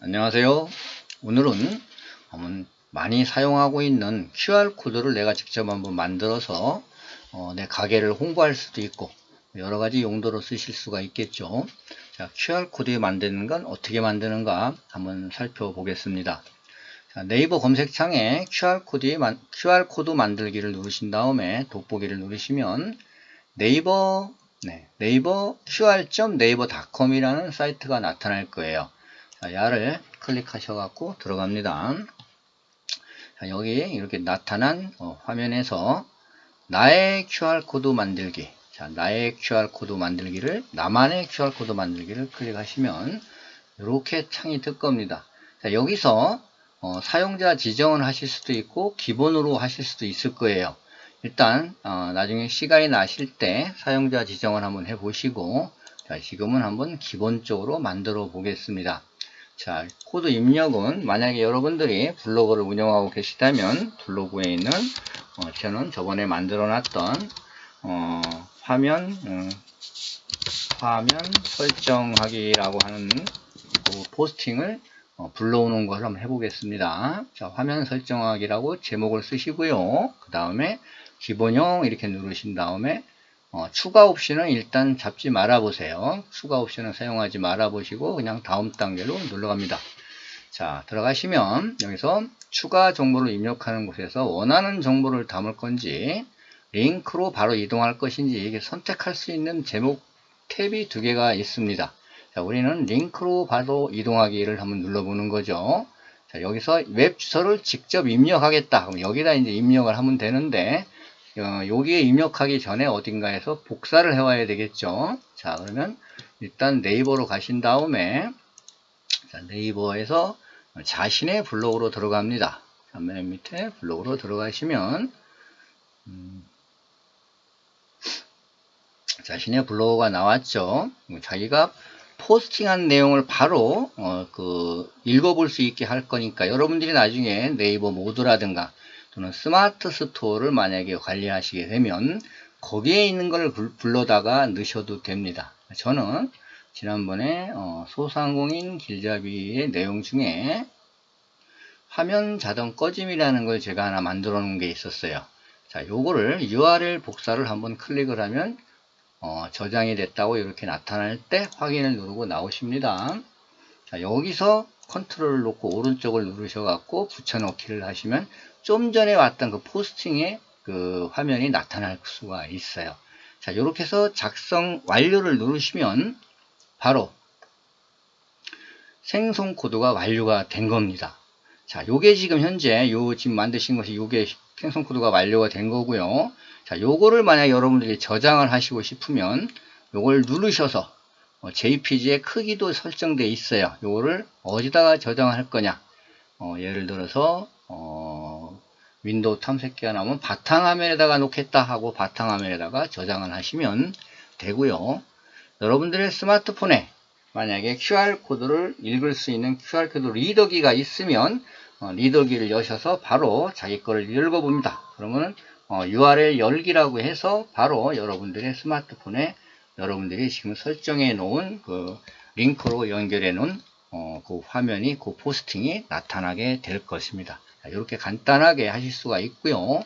안녕하세요. 오늘은 많이 사용하고 있는 QR코드를 내가 직접 한번 만들어서 어, 내 가게를 홍보할 수도 있고 여러 가지 용도로 쓰실 수가 있겠죠. 자, QR코드 만드는 건 어떻게 만드는가 한번 살펴보겠습니다. 자, 네이버 검색창에 QR코드, 만, QR코드 만들기를 누르신 다음에 돋보기를 누르시면 네이버 네, 네이버 qr.naver.com이라는 사이트가 나타날 거예요. 자, 야를 클릭하셔갖고 들어갑니다. 자, 여기 이렇게 나타난 어, 화면에서 나의 QR코드 만들기. 자, 나의 QR코드 만들기를, 나만의 QR코드 만들기를 클릭하시면 이렇게 창이 뜰 겁니다. 자, 여기서 어, 사용자 지정을 하실 수도 있고 기본으로 하실 수도 있을 거예요. 일단 어, 나중에 시간이 나실 때 사용자 지정을 한번 해 보시고 자, 지금은 한번 기본적으로 만들어 보겠습니다. 자, 코드 입력은 만약에 여러분들이 블로그를 운영하고 계시다면 블로그에 있는 어, 저는 저번에 만들어 놨던 어, 화면 음, 화면 설정하기라고 하는 그 포스팅을 어, 불러오는 것을 한번 해보겠습니다. 자, 화면 설정하기라고 제목을 쓰시고요. 그 다음에 기본형 이렇게 누르신 다음에 어, 추가 옵션은 일단 잡지 말아 보세요. 추가 옵션은 사용하지 말아 보시고 그냥 다음 단계로 눌러갑니다. 자 들어가시면 여기서 추가 정보를 입력하는 곳에서 원하는 정보를 담을 건지 링크로 바로 이동할 것인지 이게 선택할 수 있는 제목 탭이 두 개가 있습니다. 자, 우리는 링크로 바로 이동하기를 한번 눌러보는 거죠. 자, 여기서 웹 주소를 직접 입력하겠다. 그럼 여기다 이제 입력을 하면 되는데 어, 여기에 입력하기 전에 어딘가에서 복사를 해와야 되겠죠. 자, 그러면 일단 네이버로 가신 다음에 자, 네이버에서 자신의 블로그로 들어갑니다. 자, 맨 밑에 블로그로 들어가시면 음, 자신의 블로그가 나왔죠. 자기가 포스팅한 내용을 바로 어, 그 읽어볼 수 있게 할 거니까 여러분들이 나중에 네이버 모두라든가 또는 스마트 스토어를 만약에 관리하시게 되면 거기에 있는 걸 불러다가 넣으셔도 됩니다. 저는 지난번에 어, 소상공인 길잡이의 내용 중에 화면 자동 꺼짐이라는 걸 제가 하나 만들어 놓은 게 있었어요. 자, 요거를 URL 복사를 한번 클릭을 하면 어, 저장이 됐다고 이렇게 나타날 때 확인을 누르고 나오십니다. 자, 여기서 컨트롤을 놓고 오른쪽을 누르셔 갖고 붙여넣기를 하시면 좀 전에 왔던 그 포스팅의 그 화면이 나타날 수가 있어요. 자, 이렇게 해서 작성 완료를 누르시면 바로 생성 코드가 완료가 된 겁니다. 자, 요게 지금 현재 요 지금 만드신 것이 요게 생성 코드가 완료가 된 거고요. 자, 요거를 만약 여러분들이 저장을 하시고 싶으면 요걸 누르셔서 어, JPG의 크기도 설정되어 있어요. 요거를 어디다가 저장할 거냐. 어, 예를 들어서 어, 윈도우 탐색기가 나오면 바탕화면에다가 놓겠다 하고 바탕화면에다가 저장을 하시면 되고요. 여러분들의 스마트폰에 만약에 QR코드를 읽을 수 있는 QR코드 리더기가 있으면 어, 리더기를 여셔서 바로 자기 거를 읽어봅니다. 그러면 어, URL 열기라고 해서 바로 여러분들의 스마트폰에 여러분들이 지금 설정해 놓은 그 링크로 연결해 놓은 어, 그 화면이 그 포스팅이 나타나게 될 것입니다. 이렇게 간단하게 하실 수가 있고요.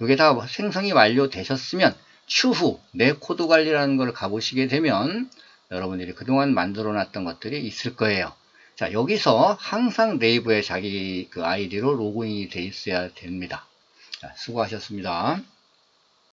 이게 다 생성이 완료되셨으면 추후 내 코드 관리라는 걸 가보시게 되면 여러분들이 그동안 만들어 놨던 것들이 있을 거예요. 자 여기서 항상 네이버에 자기 그 아이디로 로그인이 돼 있어야 됩니다. 자, 수고하셨습니다.